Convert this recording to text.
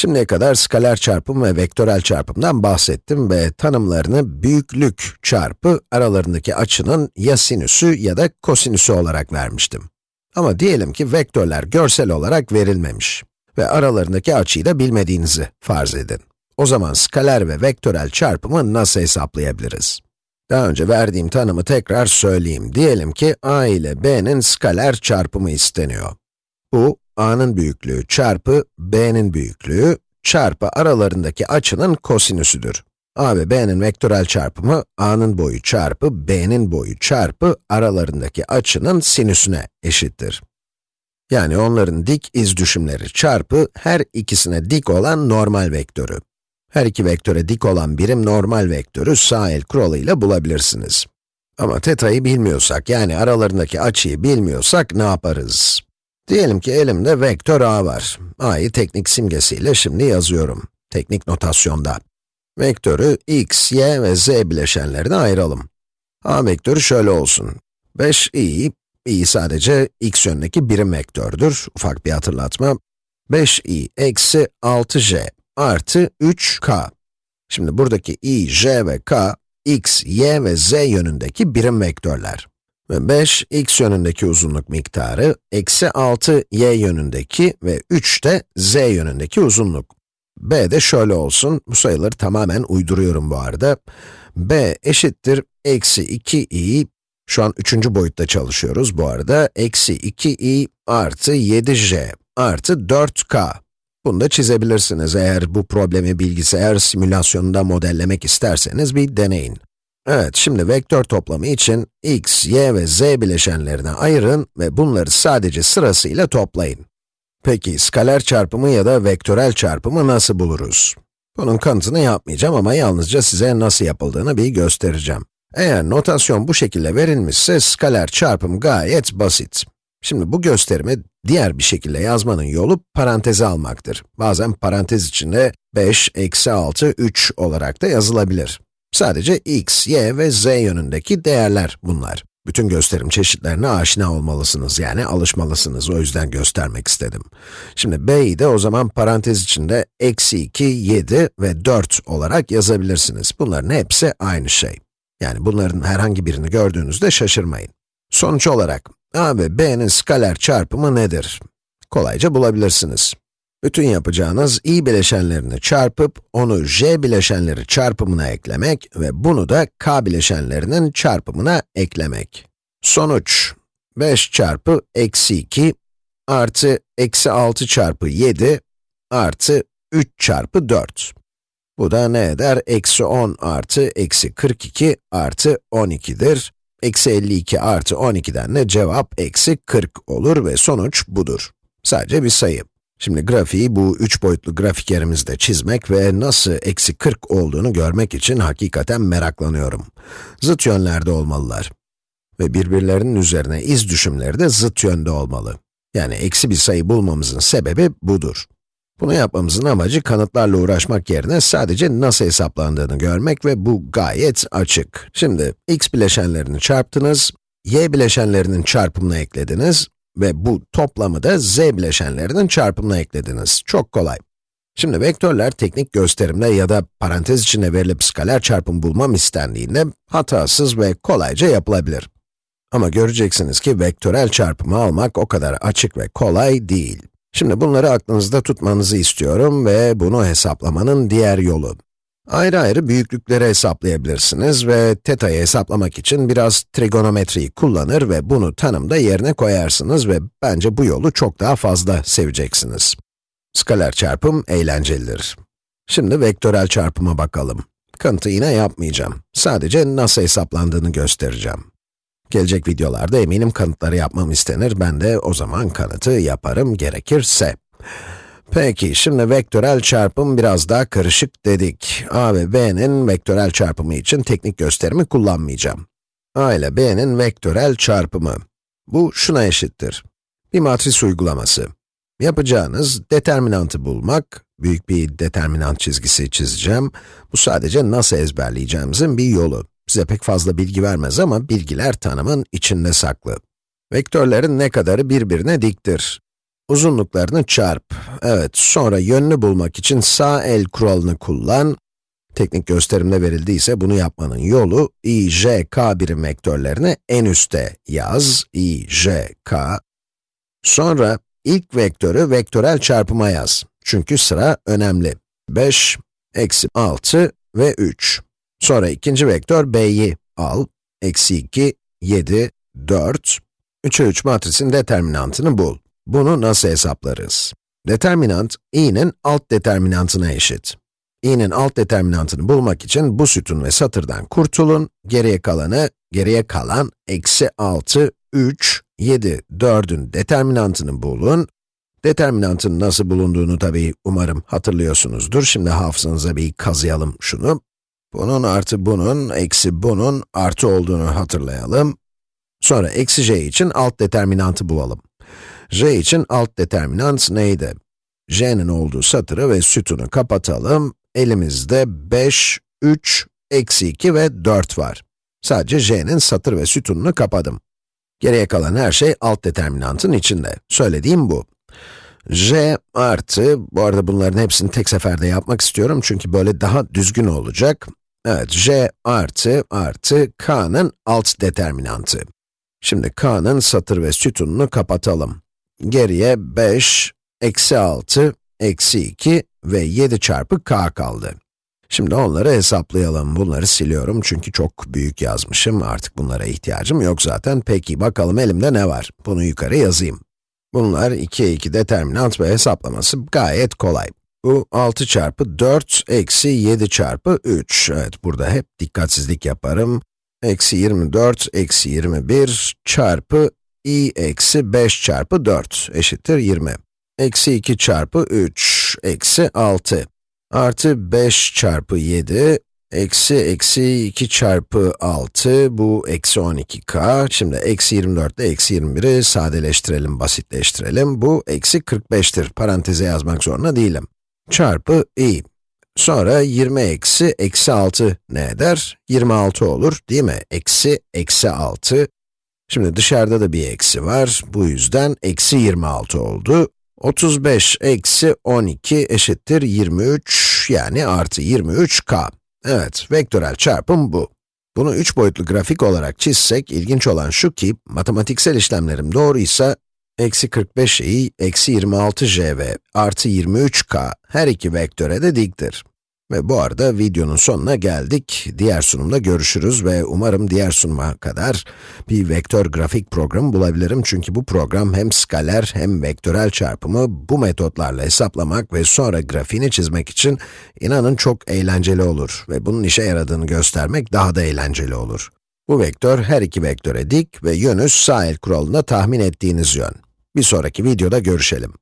Şimdiye kadar skaler çarpım ve vektörel çarpımdan bahsettim ve tanımlarını büyüklük çarpı aralarındaki açının ya sinüsü ya da kosinüsü olarak vermiştim. Ama diyelim ki vektörler görsel olarak verilmemiş ve aralarındaki açıyı da bilmediğinizi farz edin. O zaman skaler ve vektörel çarpımı nasıl hesaplayabiliriz? Daha önce verdiğim tanımı tekrar söyleyeyim. Diyelim ki a ile b'nin skaler çarpımı isteniyor. Bu, a'nın büyüklüğü çarpı b'nin büyüklüğü çarpı aralarındaki açının kosinüsüdür. a ve b'nin vektörel çarpımı, a'nın boyu çarpı b'nin boyu çarpı aralarındaki açının sinüsüne eşittir. Yani onların dik iz düşümleri çarpı her ikisine dik olan normal vektörü. Her iki vektöre dik olan birim normal vektörü sağ el kuralıyla bulabilirsiniz. Ama teta'yı bilmiyorsak, yani aralarındaki açıyı bilmiyorsak ne yaparız? Diyelim ki elimde vektör a var. a'yı teknik simgesiyle şimdi yazıyorum. Teknik notasyonda. Vektörü x, y ve z bileşenlerine ayıralım. a vektörü şöyle olsun. 5i, i sadece x yönündeki birim vektördür. Ufak bir hatırlatma. 5i eksi 6j artı 3k. Şimdi buradaki i, j ve k, x, y ve z yönündeki birim vektörler. Ve 5, x yönündeki uzunluk miktarı, eksi 6, y yönündeki ve 3 de z yönündeki uzunluk. b de şöyle olsun, bu sayıları tamamen uyduruyorum bu arada. b eşittir, eksi 2i, şu an üçüncü boyutta çalışıyoruz bu arada, eksi 2i artı 7j artı 4k. Bunu da çizebilirsiniz eğer bu problemi bilgisayar simülasyonunda modellemek isterseniz bir deneyin. Evet, şimdi vektör toplamı için x, y ve z bileşenlerine ayırın ve bunları sadece sırasıyla toplayın. Peki, skaler çarpımı ya da vektörel çarpımı nasıl buluruz? Bunun kanıtını yapmayacağım ama yalnızca size nasıl yapıldığını bir göstereceğim. Eğer notasyon bu şekilde verilmişse, skaler çarpım gayet basit. Şimdi bu gösterimi diğer bir şekilde yazmanın yolu paranteze almaktır. Bazen parantez içinde 5, eksi 6, 3 olarak da yazılabilir. Sadece x, y ve z yönündeki değerler bunlar. Bütün gösterim çeşitlerine aşina olmalısınız, yani alışmalısınız. O yüzden göstermek istedim. Şimdi b'yi de o zaman parantez içinde eksi 2, 7 ve 4 olarak yazabilirsiniz. Bunların hepsi aynı şey. Yani bunların herhangi birini gördüğünüzde şaşırmayın. Sonuç olarak, a ve b'nin skaler çarpımı nedir? Kolayca bulabilirsiniz. Bütün yapacağınız i bileşenlerini çarpıp, onu j bileşenleri çarpımına eklemek ve bunu da k bileşenlerinin çarpımına eklemek. Sonuç, 5 çarpı eksi 2 artı eksi 6 çarpı 7 artı 3 çarpı 4. Bu da ne eder? Eksi 10 artı eksi 42 artı 12'dir. Eksi 52 artı 12'den de cevap eksi 40 olur ve sonuç budur. Sadece bir sayı. Şimdi grafiği bu üç boyutlu grafikerimizde çizmek ve nasıl eksi 40 olduğunu görmek için hakikaten meraklanıyorum. Zıt yönlerde olmalılar. Ve birbirlerinin üzerine iz düşümleri de zıt yönde olmalı. Yani eksi bir sayı bulmamızın sebebi budur. Bunu yapmamızın amacı kanıtlarla uğraşmak yerine sadece nasıl hesaplandığını görmek ve bu gayet açık. Şimdi x bileşenlerini çarptınız, y bileşenlerinin çarpımını eklediniz ve bu toplamı da z bileşenlerinin çarpımına eklediniz. Çok kolay. Şimdi vektörler teknik gösterimle ya da parantez içinde verilip skaler çarpım bulmam istendiğinde hatasız ve kolayca yapılabilir. Ama göreceksiniz ki vektörel çarpımı almak o kadar açık ve kolay değil. Şimdi bunları aklınızda tutmanızı istiyorum ve bunu hesaplamanın diğer yolu. Ayrı ayrı büyüklükleri hesaplayabilirsiniz ve teta'yı hesaplamak için biraz trigonometriyi kullanır ve bunu tanımda yerine koyarsınız ve bence bu yolu çok daha fazla seveceksiniz. Skaler çarpım eğlencelidir. Şimdi vektörel çarpıma bakalım. Kanıtı yine yapmayacağım. Sadece nasıl hesaplandığını göstereceğim. Gelecek videolarda eminim kanıtları yapmam istenir, ben de o zaman kanıtı yaparım gerekirse. Peki, şimdi vektörel çarpım biraz daha karışık dedik. a ve b'nin vektörel çarpımı için teknik gösterimi kullanmayacağım. a ile b'nin vektörel çarpımı. Bu şuna eşittir. Bir matris uygulaması. Yapacağınız determinantı bulmak, büyük bir determinant çizgisi çizeceğim. Bu sadece nasıl ezberleyeceğimizin bir yolu. Size pek fazla bilgi vermez ama bilgiler tanımın içinde saklı. Vektörlerin ne kadarı birbirine diktir? Uzunluklarını çarp. Evet, sonra yönünü bulmak için sağ el kuralını kullan. Teknik gösterimde verildiyse bunu yapmanın yolu, i, j, k birim vektörlerini en üste yaz, i, j, k. Sonra ilk vektörü vektörel çarpıma yaz. Çünkü sıra önemli. 5, eksi 6 ve 3. Sonra ikinci vektör b'yi al. Eksi 2, 7, 4. 3'e 3 matrisin determinantını bul. Bunu nasıl hesaplarız? Determinant, i'nin alt determinantına eşit. i'nin alt determinantını bulmak için bu sütun ve satırdan kurtulun, geriye kalanı, geriye kalan eksi 6, 3, 7, 4'ün determinantını bulun. Determinantın nasıl bulunduğunu tabii umarım hatırlıyorsunuzdur. Şimdi hafızanıza bir kazıyalım şunu. Bunun artı bunun, eksi bunun artı olduğunu hatırlayalım. Sonra eksi j için alt determinantı bulalım. J için alt determinant neydi? j'nin olduğu satırı ve sütunu kapatalım. Elimizde 5, 3, eksi 2 ve 4 var. Sadece j'nin satır ve sütununu kapadım. Geriye kalan her şey alt determinantın içinde. Söylediğim bu. j artı, bu arada bunların hepsini tek seferde yapmak istiyorum çünkü böyle daha düzgün olacak. Evet, j artı artı k'nın alt determinantı. Şimdi k'nın satır ve sütununu kapatalım. Geriye 5, eksi 6, eksi 2 ve 7 çarpı k kaldı. Şimdi onları hesaplayalım. Bunları siliyorum çünkü çok büyük yazmışım. Artık bunlara ihtiyacım yok zaten. Peki, bakalım elimde ne var? Bunu yukarı yazayım. Bunlar 2'ye 2 determinant ve hesaplaması gayet kolay. Bu 6 çarpı 4 eksi 7 çarpı 3. Evet, burada hep dikkatsizlik yaparım. Eksi 24 eksi 21 çarpı i eksi 5 çarpı 4 eşittir 20. Eksi 2 çarpı 3 eksi 6 artı 5 çarpı 7 eksi eksi 2 çarpı 6 bu eksi 12k. Şimdi eksi 24 ile eksi 21'i sadeleştirelim, basitleştirelim. Bu eksi 45'tir. Paranteze yazmak zorunda değilim. Çarpı i. Sonra 20 eksi eksi 6 ne eder? 26 olur değil mi? Eksi eksi 6. Şimdi dışarıda da bir eksi var. Bu yüzden eksi 26 oldu. 35 eksi 12 eşittir 23 yani artı 23k. Evet, vektörel çarpım bu. Bunu üç boyutlu grafik olarak çizsek, ilginç olan şu ki, matematiksel işlemlerim doğruysa, eksi 45i, eksi 26j ve artı 23k her iki vektöre de diktir. Ve bu arada videonun sonuna geldik. Diğer sunumda görüşürüz ve umarım diğer sunuma kadar bir vektör grafik programı bulabilirim. Çünkü bu program hem skaler hem vektörel çarpımı bu metotlarla hesaplamak ve sonra grafiğini çizmek için inanın çok eğlenceli olur. Ve bunun işe yaradığını göstermek daha da eğlenceli olur. Bu vektör her iki vektöre dik ve yönü sağ el kuralında tahmin ettiğiniz yön. Bir sonraki videoda görüşelim.